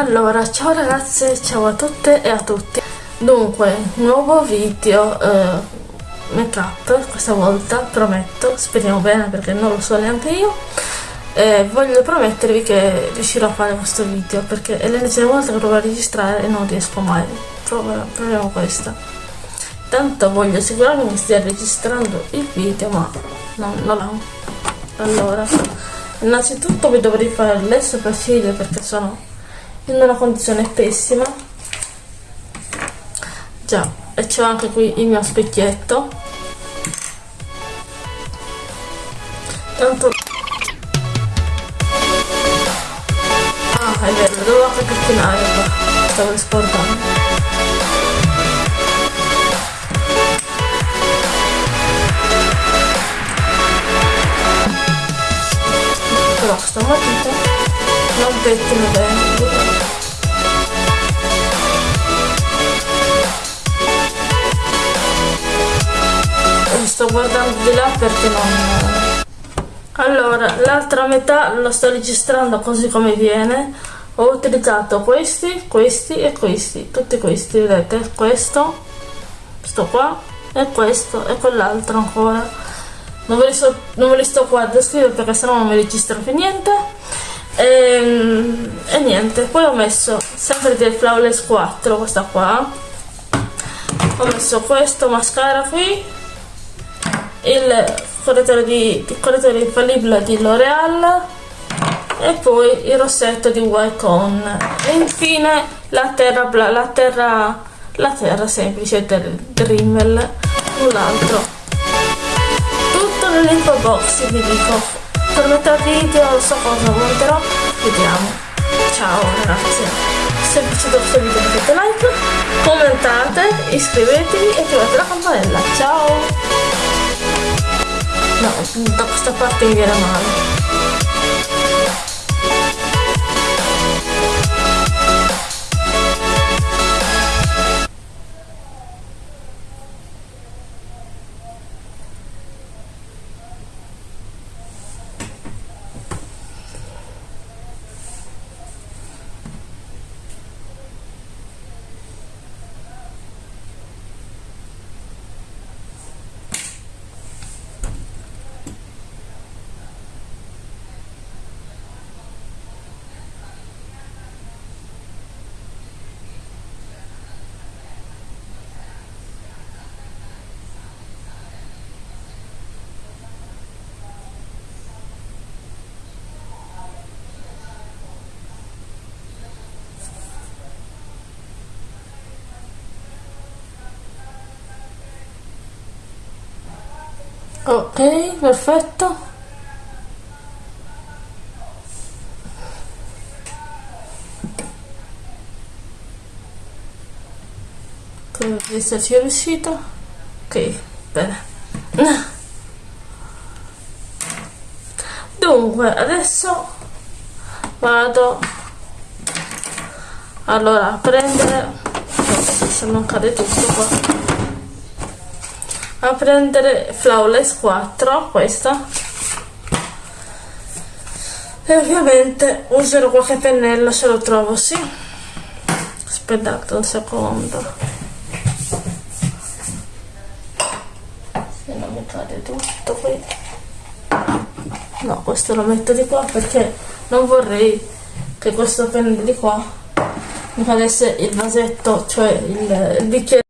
Allora, ciao ragazze, ciao a tutte e a tutti. Dunque, nuovo video eh, make up, questa volta, prometto, speriamo bene perché non lo so neanche io. Eh, voglio promettervi che riuscirò a fare questo video perché è l'ennesima volta che provo a registrare e non riesco mai. Provo, proviamo questa. Tanto voglio assicurarmi che stia registrando il video, ma non, non l'ho. Allora, innanzitutto vi dovrei fare le sopracciglia perché sono in una condizione pessima. Già e c'ho anche qui il mio specchietto. Tanto ah è vero devo anche pettinare stavo scordando però sta matita non pettino bene sto guardando di là perché non allora l'altra metà lo sto registrando così come viene. Ho utilizzato questi questi e questi. Tutti questi vedete? Questo questo qua e questo e quell'altro ancora. Non ve, li sto, non ve li sto qua a descrivere perché sennò non mi registro più niente e, ehm, e niente poi ho messo sempre del flawless 4 questa qua. Ho messo questo mascara qui il correttore, di, il correttore infallibile di L'Oreal e poi il rossetto di Wycon e infine la terra, la terra, la terra semplice del Rimmel null'altro. Tutto nell'info box vi dico per metà video non so cosa monterò vediamo. Ciao ragazzi se vi è piaciuto questo video mettete like commentate iscrivetevi e attivate la campanella. Ciao. No, da questa parte mi viene male. Ok perfetto. Credo di esserci riuscito. Ok bene. Dunque adesso vado allora a prendere se non cade tutto qua a prendere Flawless 4 questa. E ovviamente userò qualche pennello se lo trovo sì. Aspettate un secondo. Se non mi cade tutto qui. No questo lo metto di qua perché non vorrei che questo pennello di qua mi cadesse il vasetto cioè il, il bicchiere